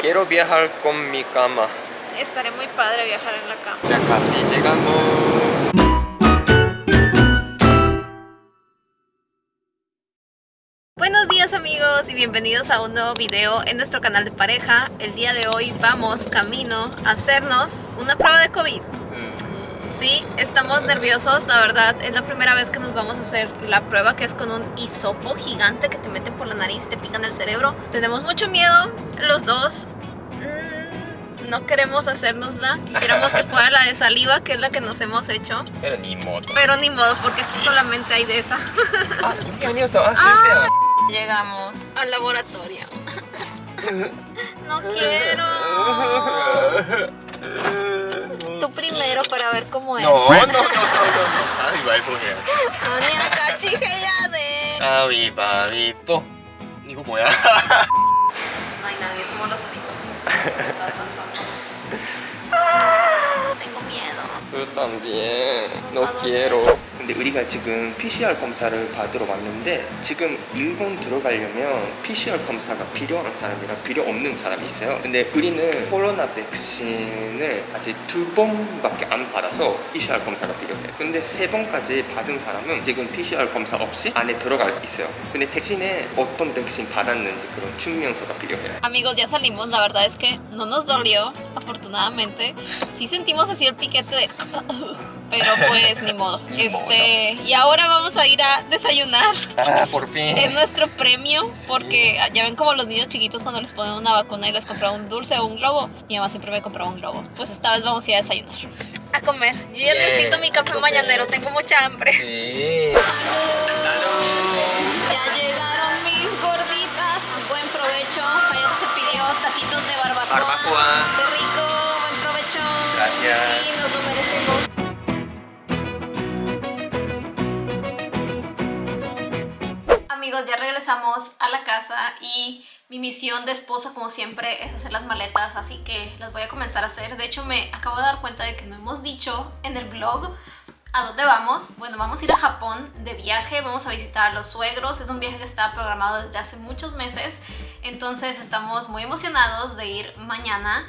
Quiero viajar con mi cama. Estaré muy padre viajar en la cama. Ya casi llegamos. Buenos días amigos y bienvenidos a un nuevo video en nuestro canal de pareja. El día de hoy vamos camino a hacernos una prueba de COVID. Sí, estamos nerviosos, la verdad, es la primera vez que nos vamos a hacer la prueba que es con un hisopo gigante que te meten por la nariz y te pican el cerebro. Tenemos mucho miedo, los dos. Mm, no queremos hacernosla, quisiéramos que fuera la de saliva, que es la que nos hemos hecho. Pero ni modo. Pero ni modo, porque aquí solamente hay de esa. ah, ah. ah, llegamos al laboratorio. no quiero. Tú primero para ver cómo es. No, no, no, no, no. 가위바위보 해야 돼. 아니 같이 해야 돼. 가위바위보. 이거 뭐야? No hay nadie, somos los únicos. Tengo No quiero. 근데 우리가 지금 PCR 검사를 받으러 왔는데 지금 일본 들어가려면 PCR 검사가 필요한 사람이랑 필요 없는 사람이 있어요. 근데 우리는 코로나 백신을 아직 두 번밖에 안 받아서 PCR 검사가 필요해. 근데 세 번까지 받은 사람은 지금 PCR 검사 없이 안에 들어갈 수 있어요. 근데 대신에 어떤 백신 받았는지 그런 증명서가 필요해. Amigos, ya salimos. La verdad es que no nos dolió, afortunadamente. Sí sentimos así el piquete de... Pero pues ni modo. Ni Este, y ahora vamos a ir a desayunar. 아, por fin. Es nuestro premio porque ya ven como los niños chiquitos cuando les ponen una vacuna y les compran un dulce o un globo. Mi mamá siempre me compraba un globo. Pues esta vez vamos a ir a desayunar. A comer. Yo ya Bien. necesito mi café mañanero, tengo mucha hambre. Sí. Ya llegaron mis gorditas. Buen provecho. Ayer se pidió taquitos de barbacoa. Barbacoa. Merecemos. Amigos, ya regresamos a la casa y mi misión de esposa, como siempre, es hacer las maletas, así que las voy a comenzar a hacer. De hecho, me acabo de dar cuenta de que no hemos dicho en el vlog ¿A dónde vamos? Bueno, vamos a ir a Japón de viaje, vamos a visitar a los suegros. Es un viaje que estaba programado desde hace muchos meses, entonces estamos muy emocionados de ir mañana.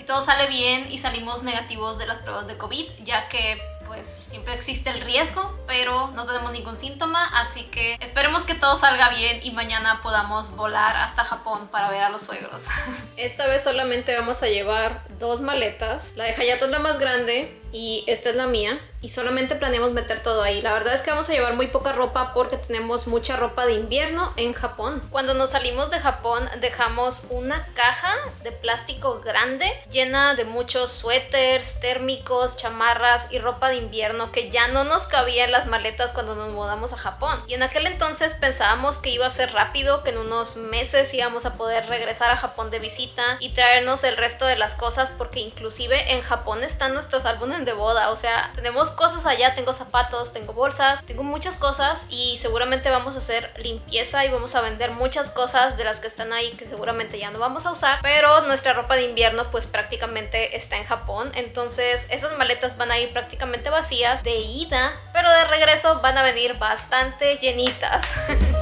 Si todo sale bien y salimos negativos de las pruebas de COVID, ya que pues siempre existe el riesgo, pero no tenemos ningún síntoma, así que esperemos que todo salga bien y mañana podamos volar hasta Japón para ver a los suegros. Esta vez solamente vamos a llevar dos maletas. La de Hayato es la más grande y esta es la mía. Y solamente planeamos meter todo ahí. La verdad es que vamos a llevar muy poca ropa porque tenemos mucha ropa de invierno en Japón. Cuando nos salimos de Japón dejamos una caja de plástico grande llena de muchos suéteres, térmicos, chamarras y ropa de invierno que ya no nos cabía en las maletas cuando nos mudamos a Japón. Y en aquel entonces pensábamos que iba a ser rápido, que en unos meses íbamos a poder regresar a Japón de visita y traernos el resto de las cosas porque inclusive en Japón están nuestros álbumes de boda. O sea, tenemos cosas allá, tengo zapatos, tengo bolsas, tengo muchas cosas y seguramente vamos a hacer limpieza y vamos a vender muchas cosas de las que están ahí que seguramente ya no vamos a usar. Pero nuestra ropa de invierno pues prácticamente está en Japón. Entonces esas maletas van a ir prácticamente vacías de ida, pero de regreso van a venir bastante llenitas.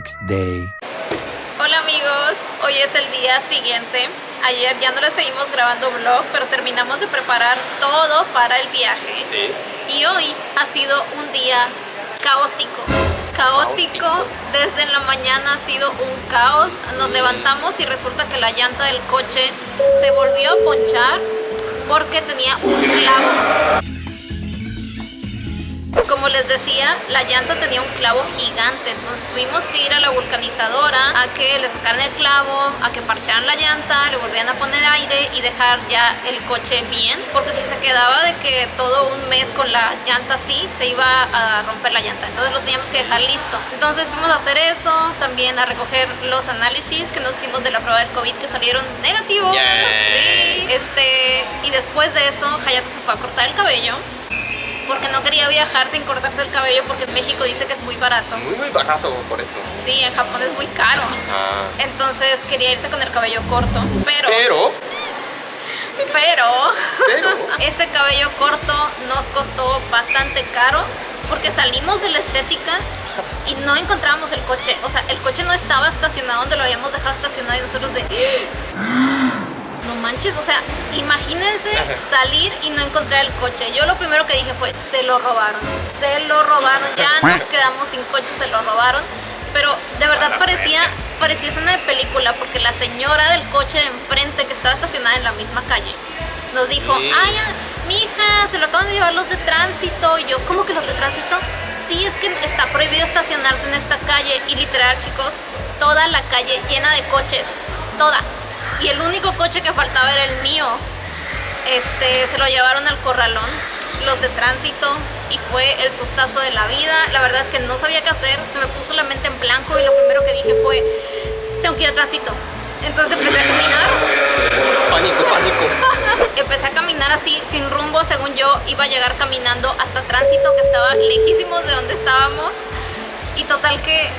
next day. Hola amigos, hoy es el día siguiente. Ayer ya no les seguimos grabando vlog, pero terminamos de preparar todo para el viaje. Sí. Y hoy ha sido un día caótico. Caótico, Caótico. desde la mañana ha sido un caos. Nos levantamos y resulta que la llanta del coche se volvió a ponchar porque tenía un clavo. Como les decía, la llanta tenía un clavo gigante, entonces tuvimos que ir a la vulcanizadora a que le sacaran el clavo, a que parcharan la llanta, le volvieran a poner aire y dejar ya el coche bien, porque si se quedaba de que todo un mes con la llanta así, se iba a romper la llanta, entonces lo teníamos que dejar listo. Entonces fuimos a hacer eso, también a recoger los análisis que nos hicimos de la prueba del COVID que salieron negativos. Yay. Sí. Este, y después de eso, Hayato se fue a cortar el cabello porque no quería viajar sin cortarse el cabello porque en México dice que es muy barato. Muy muy barato por eso. Sí, en Japón es muy caro. Ah. Entonces quería irse con el cabello corto, pero Pero, pero pero, ese cabello corto nos costó bastante caro porque salimos de la estética y no encontrábamos el coche. O sea, el coche no estaba estacionado donde lo habíamos dejado estacionado y nosotros de... Manches, o sea, imagínense salir y no encontrar el coche. Yo lo primero que dije fue, se lo robaron, se lo robaron, ya nos quedamos sin coche, se lo robaron. Pero de verdad parecía, parecía escena de película porque la señora del coche de enfrente que estaba estacionada en la misma calle nos dijo, Sí. ay, mi hija, se lo acaban de llevar los de tránsito. Y yo, ¿cómo que los de tránsito? Sí, es que está prohibido estacionarse en esta calle. Y literal, chicos, toda la calle llena de coches. Toda. Y el único coche que faltaba era el mío. Este, se lo llevaron al corralón, los de tránsito. Y fue el sustazo de la vida. La verdad es que no sabía qué hacer. Se me puso la mente en blanco. Y lo primero que dije fue, tengo que ir a tránsito. Entonces empecé a caminar pánico, pánico. Empecé a caminar así, sin rumbo, según yo, iba a llegar caminando hasta tránsito, que estaba lejísimos de donde estábamos. Y total que,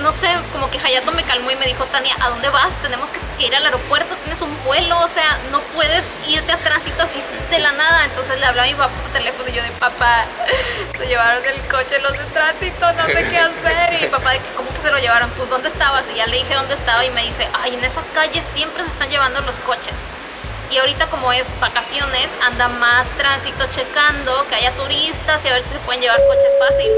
no sé, como que Hayato me calmó y me dijo, Tania, ¿a dónde vas? Tenemos que, ir al aeropuerto, tienes un vuelo, o sea, no puedes irte a tránsito así de la nada. Entonces le hablaba a mi papá por teléfono y yo de, papá, se llevaron el coche los de tránsito, no sé qué hacer. Y mi papá de que, ¿cómo que se lo llevaron? Pues, ¿dónde estabas? Y ya le dije dónde estaba y me dice, ay, en esa calle siempre se están llevando los coches. Y ahorita como es vacaciones, anda más tránsito checando que haya turistas y a ver si se pueden llevar coches fácil.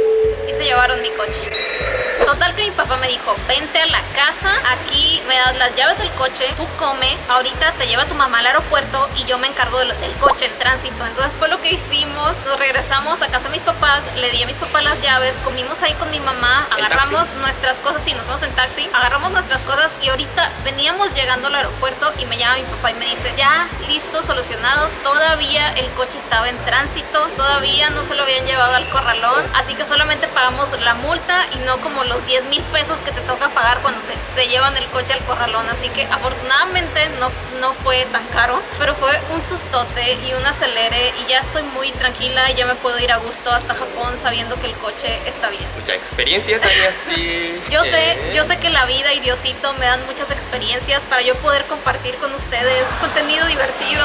Y se llevaron mi coche. Total que mi papá me dijo, vente a la casa, aquí me das las llaves del coche, tú come, ahorita te lleva tu mamá al aeropuerto y yo me encargo del, del coche en tránsito. Entonces fue lo que hicimos, nos regresamos a casa de mis papás, le di a mis papás las llaves, comimos ahí con mi mamá, ¿En agarramos nuestras cosas y nos fuimos en taxi, agarramos nuestras cosas y ahorita veníamos llegando al aeropuerto y me llama mi papá y me dice, ya, listo, solucionado, todavía el coche estaba en tránsito, todavía no se lo habían llevado al corralón, así que solamente pagamos la multa y no como los 10 mil pesos que te toca pagar cuando te, se llevan el coche al corralón, así que afortunadamente no, no fue tan caro, pero fue un sustote y un acelere y ya estoy muy tranquila y ya me puedo ir a gusto hasta Japón sabiendo que el coche está bien. Mucha experiencia, Tania, sí. Yo sé, Eh, yo sé que la vida y Diosito me dan muchas experiencias para yo poder compartir con ustedes contenido divertido.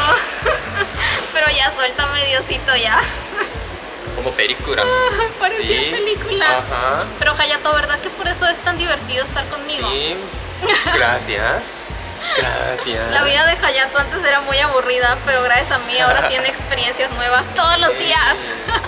Pero ya suéltame Diosito ya. Como película. Parecía Sí. película. Ajá. Pero Hayato, ¿verdad que por eso es tan divertido estar conmigo? Sí. Gracias. Gracias. La vida de Hayato antes era muy aburrida, pero gracias a mí ahora tiene experiencias nuevas todos los días.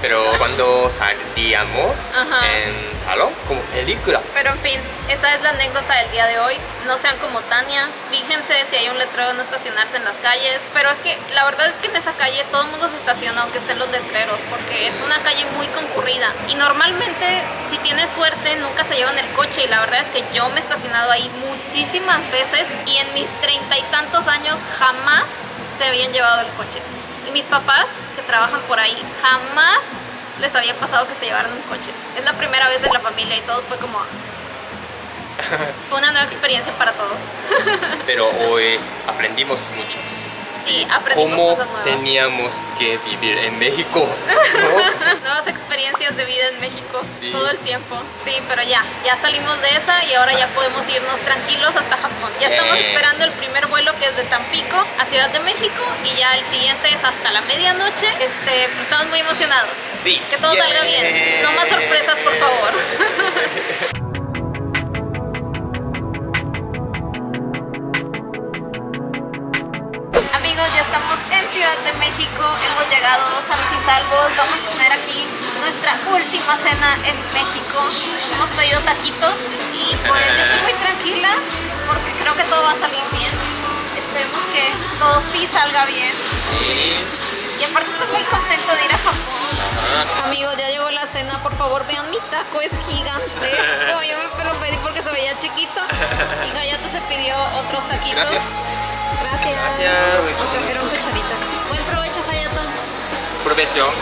Pero cuando salíamos Ajá. en salón, como película. Pero en fin, esa es la anécdota del día de hoy. No sean como Tania, fíjense si hay un letrero no estacionarse en las calles. Pero es que la verdad es que en esa calle todo el mundo se estaciona aunque estén los letreros, porque es una calle muy concurrida. Y normalmente, si tienes suerte, nunca se llevan el coche. Y la verdad es que yo me he estacionado ahí muchísimas veces y en mis treinta y tantos años jamás se habían llevado el coche. Y mis papás, que trabajan por ahí, jamás les había pasado que se llevaran un coche. Es la primera vez en la familia y todos fue como... Fue una nueva experiencia para todos. Pero hoy aprendimos mucho. Sí, aprendimos Cómo cosas nuevas. teníamos que vivir en México. ¿no? Nuevas experiencias de vida en México Sí. todo el tiempo. Sí, pero ya, ya salimos de esa y ahora ya podemos irnos tranquilos hasta Japón. Ya estamos esperando el primer vuelo que es de Tampico a Ciudad de México y ya el siguiente es hasta la medianoche. Este, pero estamos muy emocionados. Sí. Que todo salga bien. No más sorpresas, por favor. Amigos, ya estamos en Ciudad de México, hemos llegado sanos y salvos, vamos a tener aquí nuestra última cena en México. Nos hemos pedido taquitos y pues yo estoy muy tranquila porque creo que todo va a salir bien. Esperemos que todo sí salga bien. Y aparte estoy muy contento de ir a Japón. Amigos, ya llegó la cena, por favor vean mi taco, es gigantesco. Yo me lo pedí porque se veía chiquito. Y Hayato se pidió otros taquitos. Gracias. Gracias. Gracias. Nos trajeron cucharitas. Buen provecho.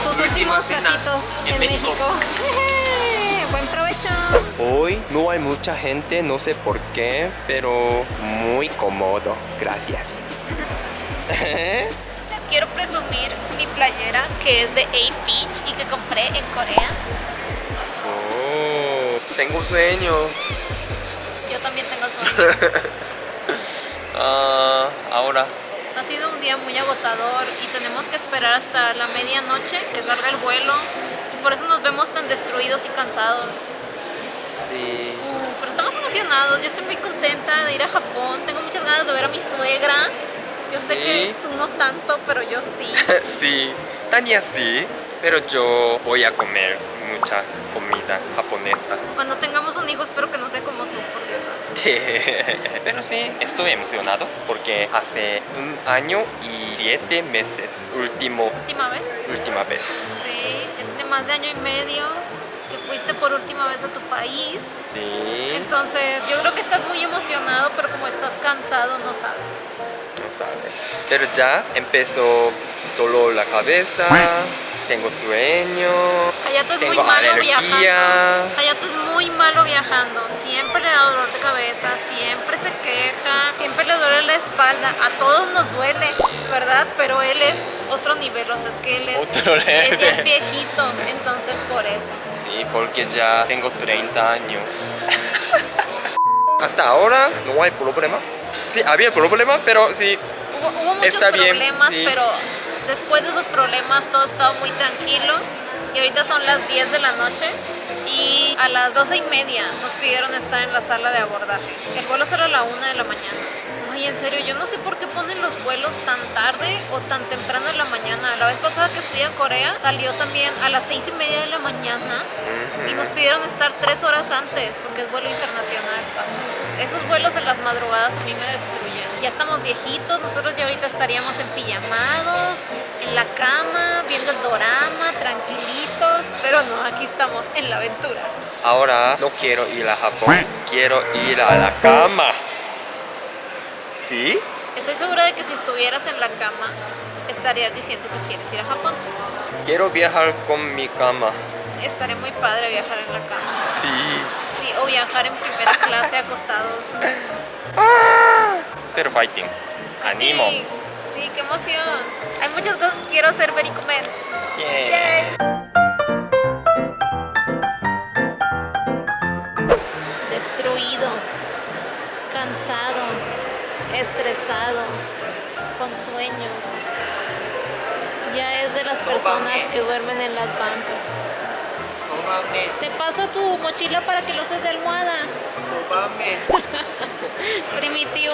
Tus últimos cena taquitos en, México. Buen provecho. Hoy no hay mucha gente, no sé por qué, pero muy cómodo. Gracias. quiero presumir mi playera que es de A Peach y que compré en Corea. Oh, tengo sueño. Yo también tengo sueño. Ah, ahora. Ha sido un día muy agotador y tenemos que esperar hasta la medianoche que salga el vuelo. Y por eso nos vemos tan destruidos y cansados. Sí. Uh, pero estamos emocionados, yo estoy muy contenta de ir a Japón. Tengo muchas ganas de ver a mi suegra. Yo sé Sí. que tú no tanto, pero yo sí. sí, Tania sí, pero yo voy a comer mucha comida japonesa. Cuando tengamos un hijo espero que no sea como tú, por Dios. Pero sí, estoy emocionado porque hace un año y siete meses, último, ¿Última vez? última vez. Sí, ya tiene más de año y medio que fuiste por última vez a tu país. Sí, Entonces, yo creo que estás muy emocionado, pero como estás cansado, no sabes. no sabes. Pero ya empezó dolor la cabeza, tengo sueño, Hayato es muy malo alergia. viajando. Hayato es muy malo viajando. Siempre le da dolor de cabeza, siempre se queja, siempre le duele la espalda. A todos nos duele, ¿verdad? Pero él es otro nivel, o sea, es que él es, Otro él ya es level. viejito, entonces por eso. Sí, porque ya tengo 30 años. Hasta ahora no hay problema. Sí, había problema, pero sí. Hubo, hubo muchos Está bien, problemas, sí. pero después de esos problemas todo estaba muy tranquilo. Y ahorita son las 10 de la noche y a las 12 y media nos pidieron estar en la sala de abordaje. El vuelo sale a la 1 de la mañana. Ay, en serio, yo no sé por qué ponen los vuelos tan tarde o tan temprano en la mañana. La vez pasada que fui a Corea salió también a las 6 y media de la mañana y nos pidieron estar 3 horas antes porque es vuelo internacional. Esos vuelos en las madrugadas a mí me destruyen. Ya estamos viejitos, nosotros ya ahorita estaríamos en pijamados, en la cama, viendo el dorama, tranquilitos, pero no, aquí estamos en la aventura. Ahora no quiero ir a Japón, quiero ir a la cama. ¿Sí? Estoy segura de que si estuvieras en la cama, estarías diciendo que quieres ir a Japón. Quiero viajar con mi cama. Estaría muy padre viajar en la cama. Sí. Sí, o viajar en primera clase acostados. Fighting. Animo. Sí, sí, qué emoción. Hay muchas cosas que quiero hacer, ver y comer. Yeah. Yay. Destruido, cansado, estresado, con sueño. Ya es de las personas que duermen en las bancas. Te paso tu mochila para que lo uses de almohada. Primitivo.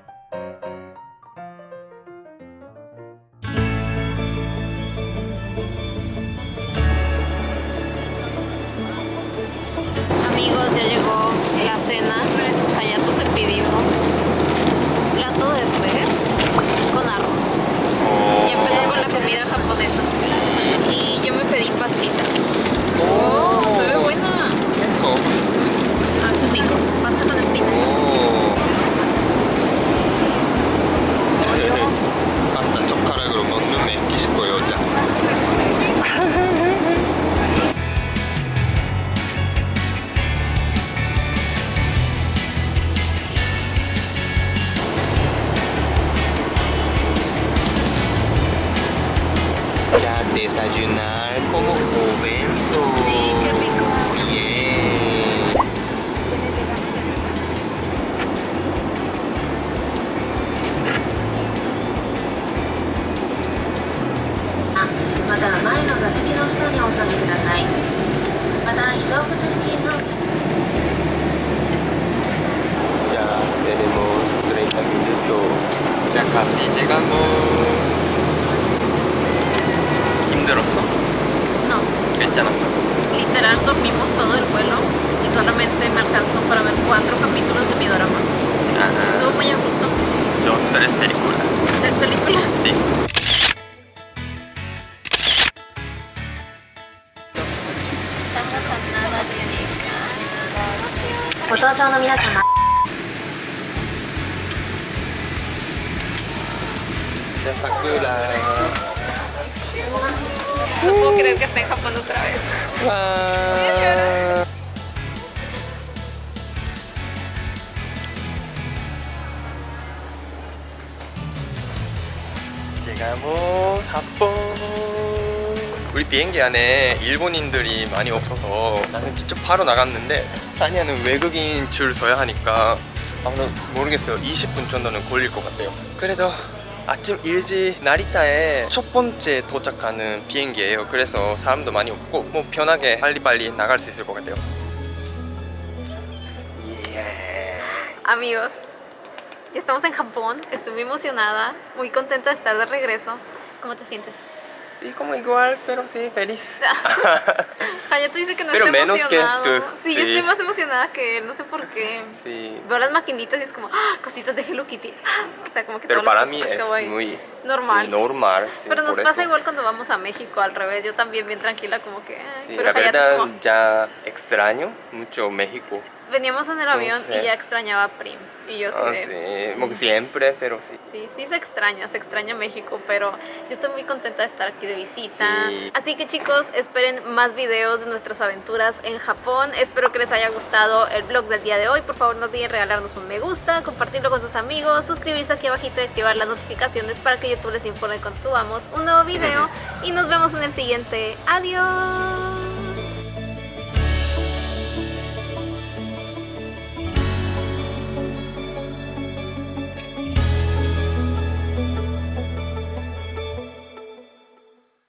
ご搭乗の皆様 Calon Llegamos a Japón. 우리 비행기 안에 일본인들이 많이 없어서 나는 직접 바로 나갔는데 아니야는 외국인 줄 서야 하니까 아무도 모르겠어요 20분 정도는 걸릴 것 같아요 그래도 아침 일찍 나리타에 첫 번째 도착하는 비행기예요 그래서 사람도 많이 없고 뭐 편하게 빨리빨리 나갈 수 있을 것 같아요 예. Amigos, ya estamos en Japón. Estoy muy emocionada, muy contenta de estar de regreso. ¿Cómo te sientes? Sí, como igual, pero sí, feliz. Hayato dice que no Pero menos que emocionado. tú, Sí, yo estoy más emocionada que él, no sé por qué. sí. Veo las maquinitas y es como ¡ah! cositas de Hello Kitty. O sea, como que Pero para mí es muy normal. sí, normal. sí, Pero nos pasa eso. igual cuando vamos a México, al revés. Yo también bien tranquila, como que. ay, pero la verdad como. ya extraño mucho México. Veníamos en el avión y ya extrañaba a Prim. Y yo Ah, de. sí, como que siempre, pero sí. Sí, sí se extraña, se extraña México, pero yo estoy muy contenta de estar aquí de visita. Sí. Así que chicos, esperen más videos de nuestras aventuras en Japón. Espero que les haya gustado el vlog del día de hoy. Por favor, no olviden regalarnos un me gusta, compartirlo con sus amigos, suscribirse aquí abajito y activar las notificaciones para que YouTube les informe cuando subamos un nuevo video. Y nos vemos en el siguiente. Adiós.